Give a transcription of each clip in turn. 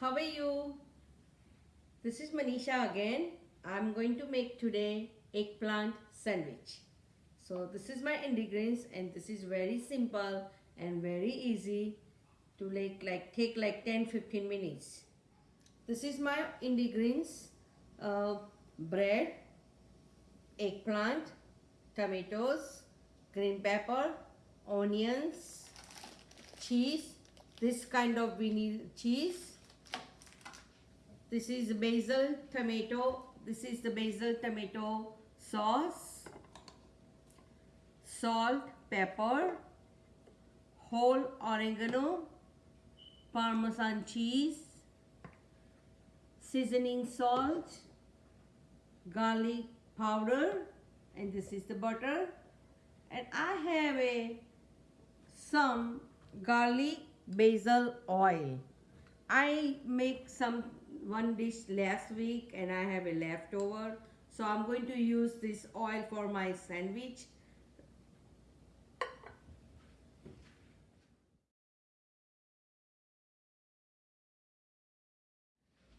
how are you? This is Manisha again. I'm going to make today eggplant sandwich. So this is my ingredients and this is very simple and very easy to like, like take like 10-15 minutes. This is my ingredients. Uh, bread, eggplant, tomatoes, green pepper, onions, cheese, this kind of we need cheese. This is basil tomato. This is the basil tomato sauce, salt, pepper, whole oregano, parmesan cheese, seasoning salt, garlic powder and this is the butter and I have a some garlic basil oil I make some one dish last week and I have a leftover. So I'm going to use this oil for my sandwich.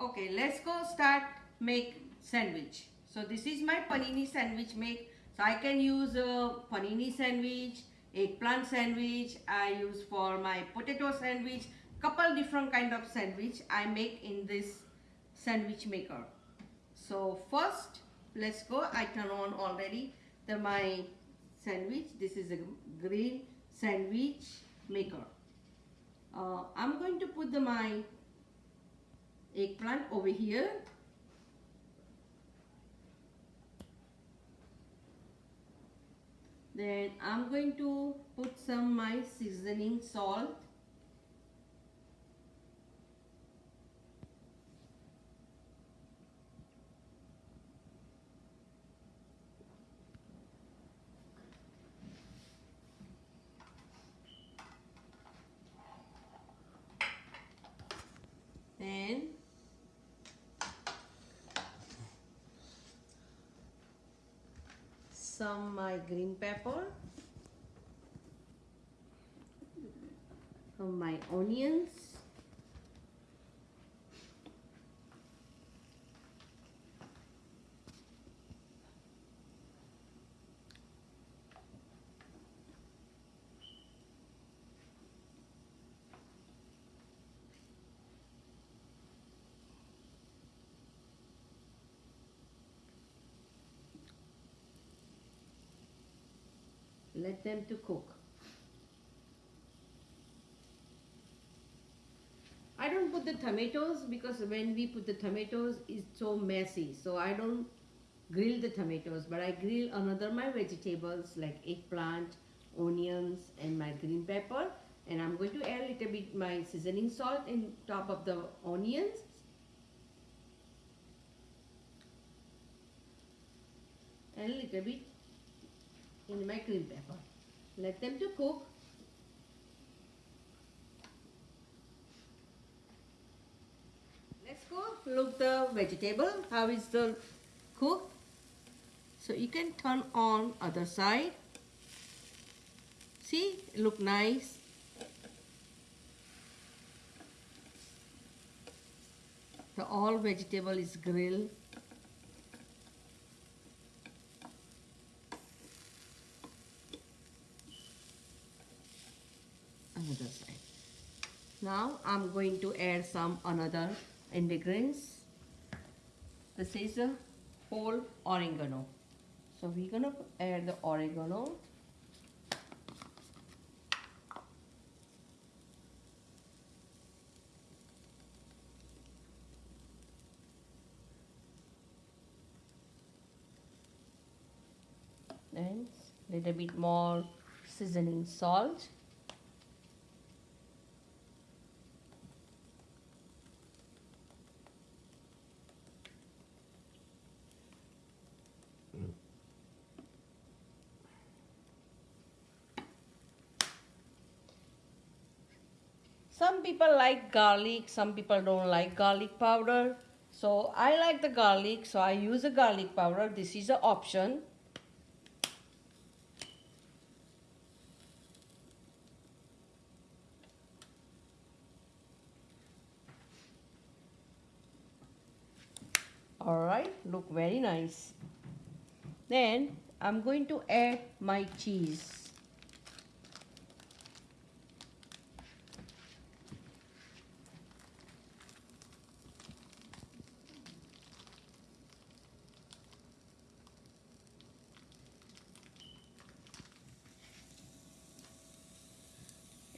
Okay let's go start make sandwich. So this is my panini sandwich make. So I can use a panini sandwich eggplant sandwich I use for my potato sandwich couple different kind of sandwich I make in this sandwich maker. So first let's go. I turn on already the my sandwich. This is a green sandwich maker. Uh, I'm going to put the my eggplant over here. Then I'm going to put some my seasoning salt then some my green pepper. My onions let them to cook. I don't put the tomatoes because when we put the tomatoes it's so messy. So I don't grill the tomatoes but I grill another my vegetables like eggplant onions and my green pepper. And I'm going to add a little bit my seasoning salt in top of the onions. And a little bit in my green pepper. Let them to cook. Let's go look the vegetable how is the cook. So you can turn on other side. See look nice. The all vegetable is grilled another side. Now I'm going to add some another ingredients. This is a whole oregano. So we're gonna add the oregano. Then little bit more seasoning salt. Some people like garlic some people don't like garlic powder. So I like the garlic so I use a garlic powder. This is an option. Alright, look very nice. Then I'm going to add my cheese.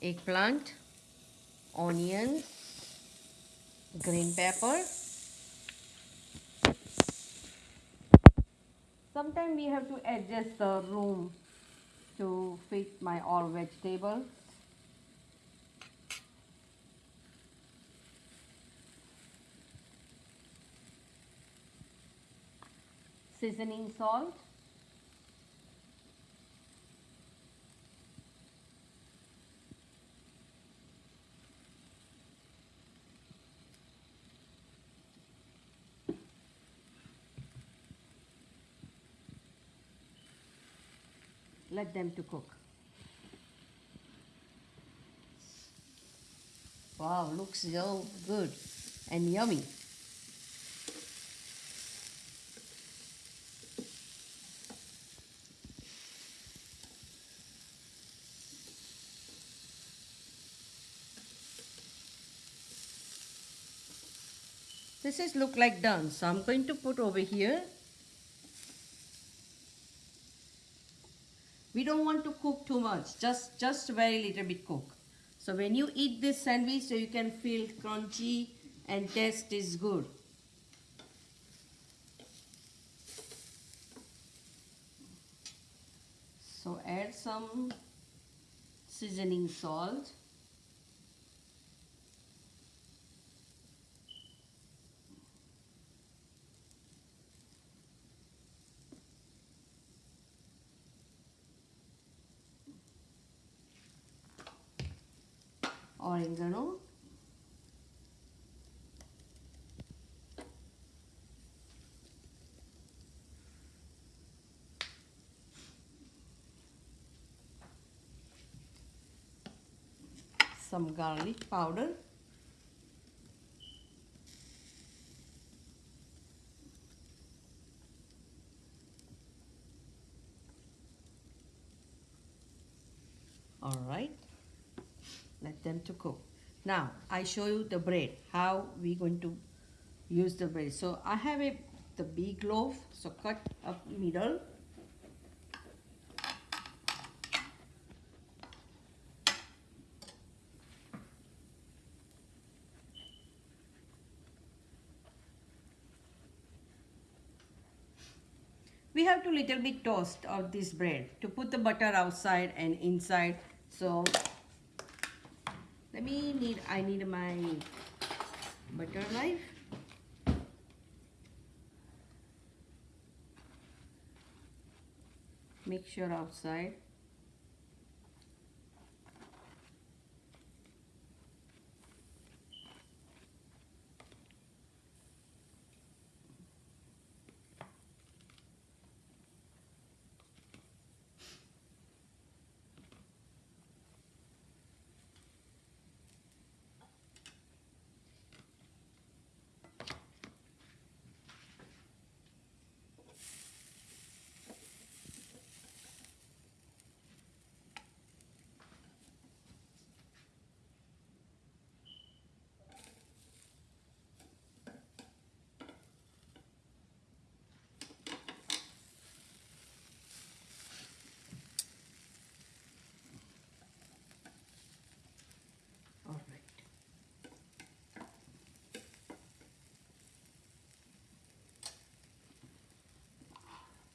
eggplant, onions, green pepper. Sometimes we have to adjust the room to fit my all vegetables. Seasoning salt. Let them to cook. Wow, looks so good and yummy. This is look like done. So I'm going to put over here we don't want to cook too just just very little bit cook. So when you eat this sandwich so you can feel crunchy and taste is good. So add some seasoning salt oregano some garlic powder. All right. Let them to cook. Now I show you the bread how we going to use the bread. So I have a the big loaf so cut up middle we have to little bit toast of this bread to put the butter outside and inside. So let me need I need my butter knife. Make sure outside all right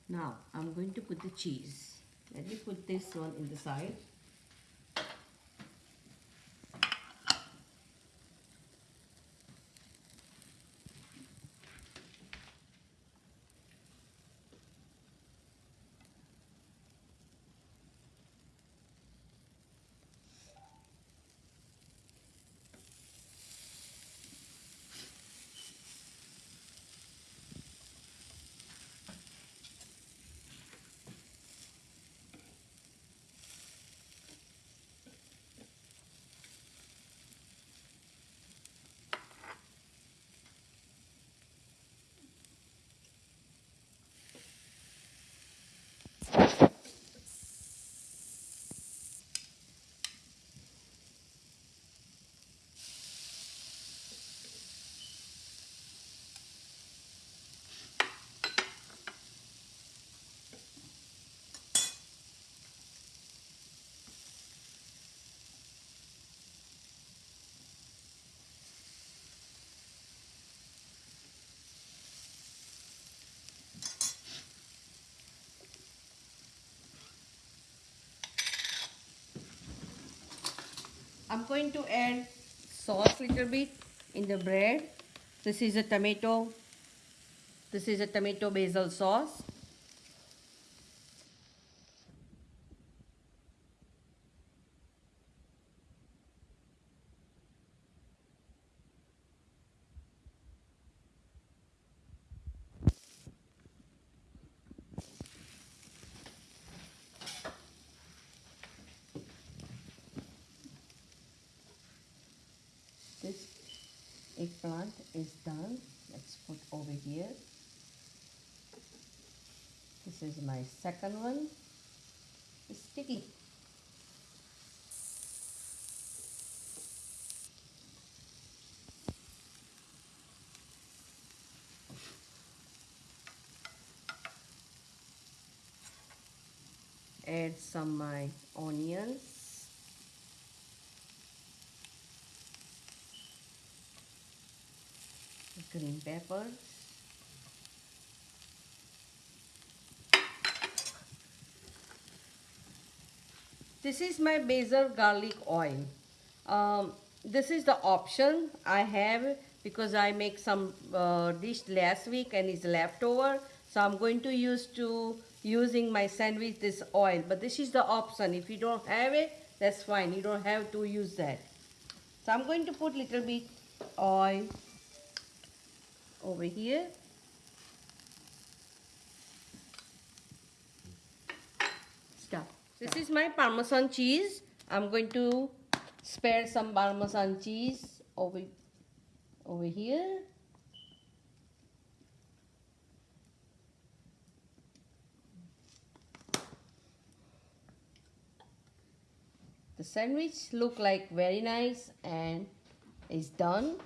now I'm going to put the cheese. Let me put this one in the side I'm going to add sauce little bit in the bread. This is a tomato. This is a tomato basil sauce. this eggplant is done let's put over here. This is my second one. It's sticky. Add some my onions green pepper. This is my basil garlic oil. Um, this is the option I have because I make some uh, dish last week and it's leftover so I'm going to use to using my sandwich this oil. But this is the option. If you don't have it that's fine. You don't have to use that. So I'm going to put little bit oil over here. Stop. This is my parmesan cheese. I'm going to spare some parmesan cheese over, over here. The sandwich look like very nice and is done.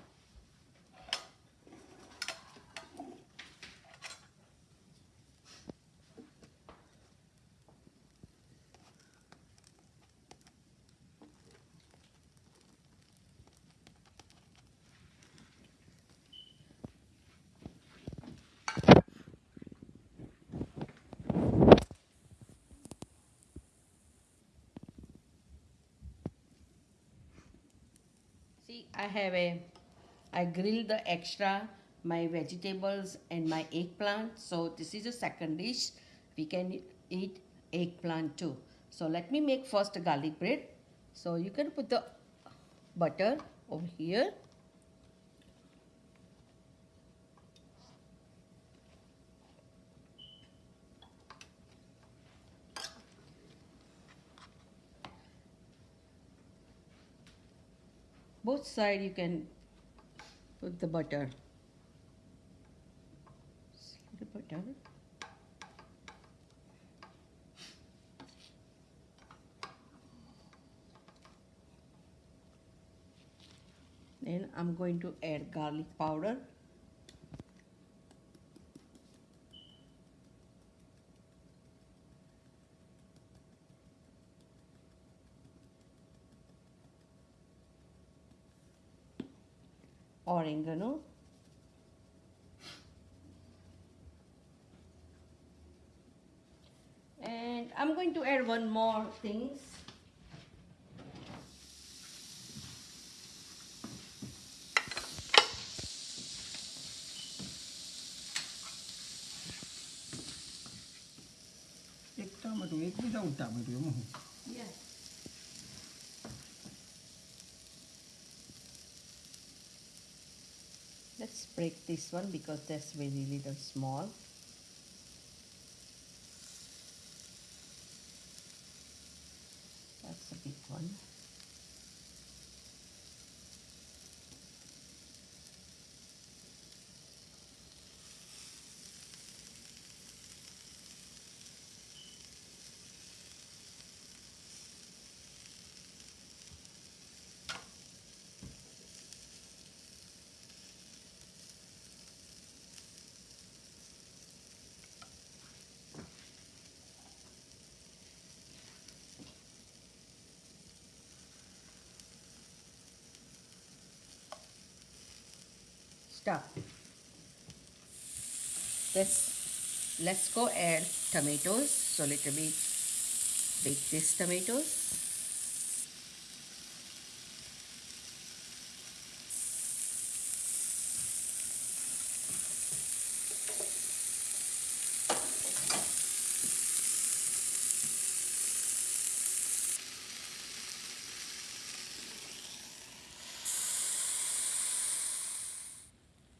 See, I have a, I grilled the extra, my vegetables and my eggplant. So this is a second dish. We can eat eggplant too. So let me make first garlic bread. So you can put the butter over here. Both side you can put the butter. The butter? Then I'm going to add garlic powder oregano and I'm going to add one more things એક ટામેટું એક without ટામેટું એમાં હું yes Break this one because that's very little small. That's a big one stop let's let's go add tomatoes. So let me bake these tomatoes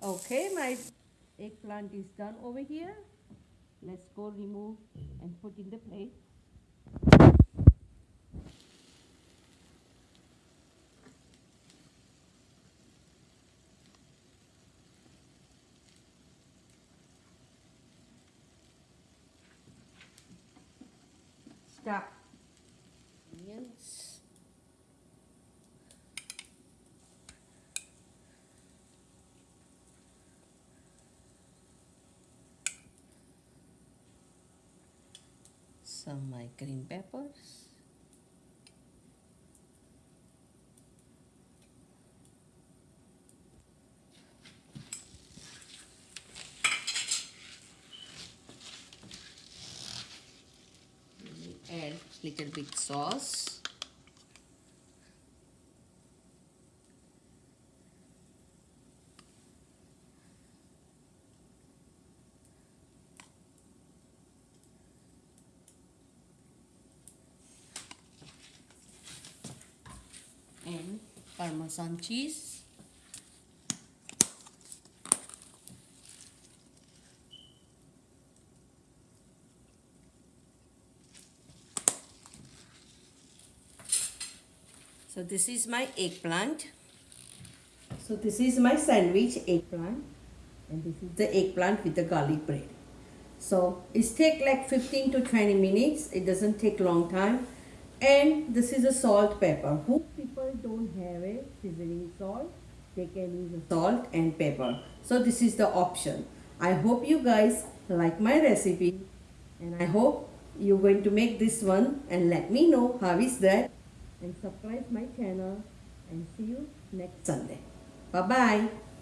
Okay, my eggplant is done over here. Let's go remove and put in the plate. Stop. Onions. Some my green peppers. add little bit sauce and parmesan cheese So this is my eggplant. So this is my sandwich eggplant and this is the eggplant with the garlic bread. So it's take like 15 to 20 minutes. It doesn't take long time. And this is a salt pepper. Who people don't have a seasoning salt, they can use a salt and pepper. So this is the option. I hope you guys like my recipe and I hope you're going to make this one and let me know how is that and subscribe my channel and see you next Sunday. Bye bye.